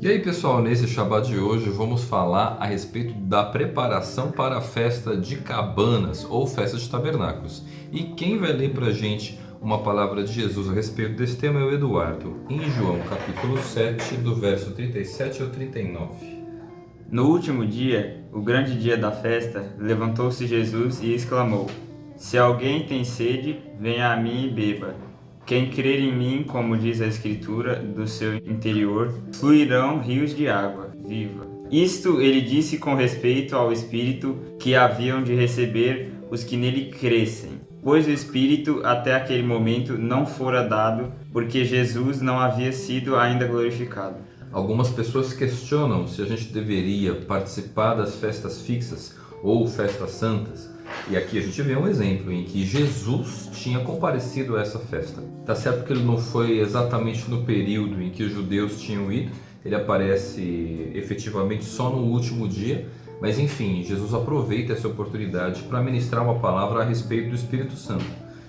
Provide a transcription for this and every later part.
E aí pessoal, nesse Shabbat de hoje vamos falar a respeito da preparação para a festa de cabanas ou festa de tabernáculos. E quem vai ler para a gente uma palavra de Jesus a respeito desse tema é o Eduardo, em João capítulo 7, do verso 37 ao 39. No último dia, o grande dia da festa, levantou-se Jesus e exclamou, Se alguém tem sede, venha a mim e beba. Quem crer em mim, como diz a Escritura, do seu interior fluirão rios de água viva. Isto ele disse com respeito ao Espírito que haviam de receber os que nele crescem, pois o Espírito até aquele momento não fora dado, porque Jesus não havia sido ainda glorificado. Algumas pessoas questionam se a gente deveria participar das festas fixas ou festas santas. E aqui a gente vê um exemplo em que Jesus tinha comparecido a essa festa. Tá certo que ele não foi exatamente no período em que os judeus tinham ido, ele aparece efetivamente só no último dia, mas enfim, Jesus aproveita essa oportunidade para ministrar uma palavra a respeito do Espírito Santo.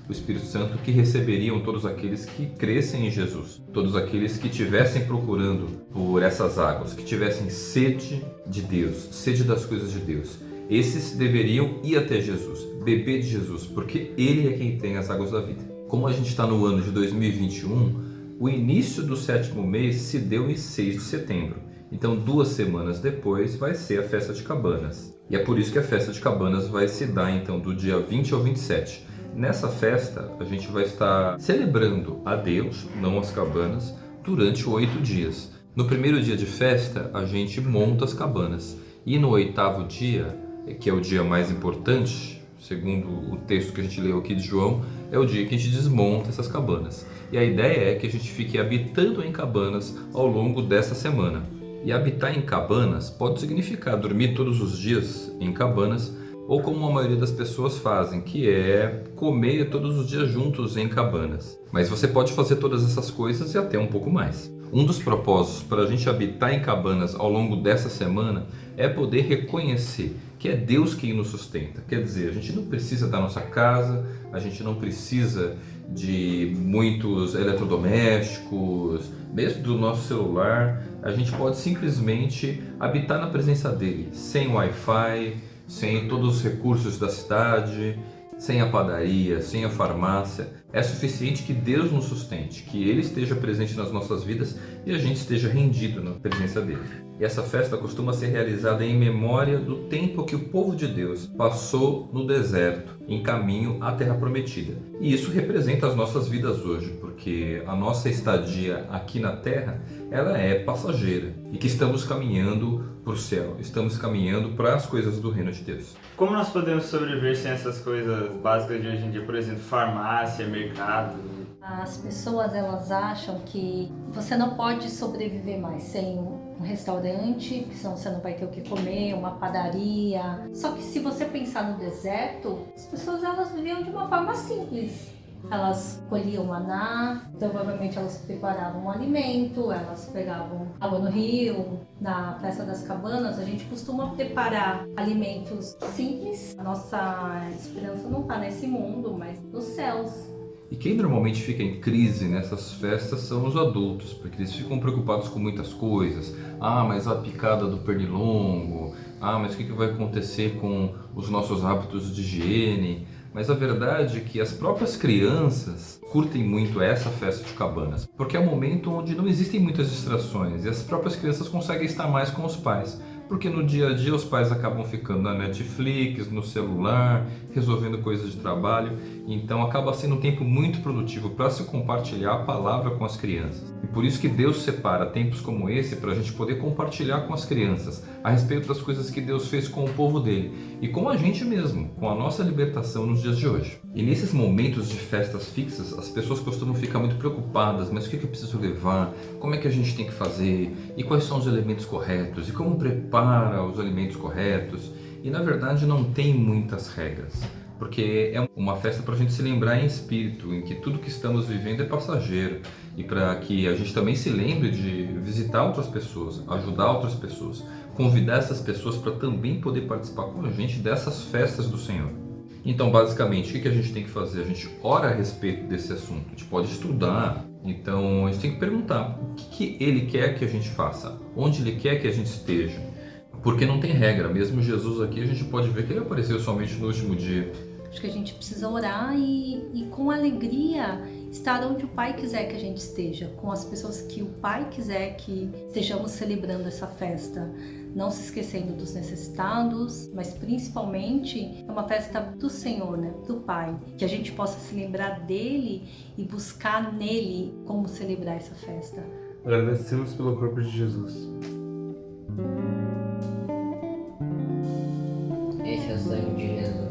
O Espírito Santo que receberiam todos aqueles que crescem em Jesus, todos aqueles que estivessem procurando por essas águas, que tivessem sede de Deus, sede das coisas de Deus esses deveriam ir até Jesus, beber de Jesus, porque Ele é quem tem as águas da vida. Como a gente está no ano de 2021, o início do sétimo mês se deu em 6 de setembro. Então, duas semanas depois, vai ser a festa de cabanas. E é por isso que a festa de cabanas vai se dar então do dia 20 ao 27. Nessa festa, a gente vai estar celebrando a Deus, não as cabanas, durante oito dias. No primeiro dia de festa, a gente monta as cabanas. E no oitavo dia, que é o dia mais importante, segundo o texto que a gente leu aqui de João, é o dia que a gente desmonta essas cabanas. E a ideia é que a gente fique habitando em cabanas ao longo dessa semana. E habitar em cabanas pode significar dormir todos os dias em cabanas, ou como a maioria das pessoas fazem, que é comer todos os dias juntos em cabanas. Mas você pode fazer todas essas coisas e até um pouco mais. Um dos propósitos para a gente habitar em cabanas ao longo dessa semana é poder reconhecer que é Deus quem nos sustenta. Quer dizer, a gente não precisa da nossa casa, a gente não precisa de muitos eletrodomésticos, mesmo do nosso celular, a gente pode simplesmente habitar na presença dele, sem Wi-Fi, sem todos os recursos da cidade, sem a padaria, sem a farmácia, é suficiente que Deus nos sustente, que Ele esteja presente nas nossas vidas e a gente esteja rendido na presença dEle. E essa festa costuma ser realizada em memória do tempo que o povo de Deus passou no deserto, em caminho à Terra Prometida. E isso representa as nossas vidas hoje, porque a nossa estadia aqui na Terra, ela é passageira e que estamos caminhando para o céu, estamos caminhando para as coisas do reino de Deus. Como nós podemos sobreviver sem essas coisas básicas de hoje em dia, por exemplo, farmácia, mercado? As pessoas elas acham que você não pode sobreviver mais sem um restaurante, porque senão você não vai ter o que comer, uma padaria. Só que se você pensar no deserto, as pessoas elas viviam de uma forma simples. Elas colhiam maná, então provavelmente elas preparavam alimento, elas pegavam água no rio. Na festa das cabanas, a gente costuma preparar alimentos simples. A nossa esperança não está nesse mundo, mas nos céus. E quem normalmente fica em crise nessas festas são os adultos, porque eles ficam preocupados com muitas coisas. Ah, mas a picada do pernilongo. Ah, mas o que vai acontecer com os nossos hábitos de higiene? Mas a verdade é que as próprias crianças curtem muito essa festa de cabanas, porque é um momento onde não existem muitas distrações e as próprias crianças conseguem estar mais com os pais porque no dia a dia os pais acabam ficando na Netflix, no celular, resolvendo coisas de trabalho, então acaba sendo um tempo muito produtivo para se compartilhar a palavra com as crianças. E por isso que Deus separa tempos como esse para a gente poder compartilhar com as crianças a respeito das coisas que Deus fez com o povo dele e com a gente mesmo, com a nossa libertação nos dias de hoje. E nesses momentos de festas fixas, as pessoas costumam ficar muito preocupadas, mas o que eu preciso levar? Como é que a gente tem que fazer? E quais são os elementos corretos? E como prepara os alimentos corretos e na verdade não tem muitas regras, porque é uma festa para a gente se lembrar em espírito, em que tudo que estamos vivendo é passageiro e para que a gente também se lembre de visitar outras pessoas, ajudar outras pessoas, convidar essas pessoas para também poder participar com a gente dessas festas do Senhor. Então, basicamente, o que a gente tem que fazer? A gente ora a respeito desse assunto, a gente pode estudar, então a gente tem que perguntar o que, que ele quer que a gente faça, onde ele quer que a gente esteja, porque não tem regra, mesmo Jesus aqui a gente pode ver que ele apareceu somente no último dia. Acho que a gente precisa orar e, e com alegria estar onde o Pai quiser que a gente esteja, com as pessoas que o Pai quiser que estejamos celebrando essa festa. Não se esquecendo dos necessitados, mas principalmente é uma festa do Senhor, né? do Pai. Que a gente possa se lembrar dele e buscar nele como celebrar essa festa. Agradecemos pelo corpo de Jesus. Esse é o sangue de Jesus.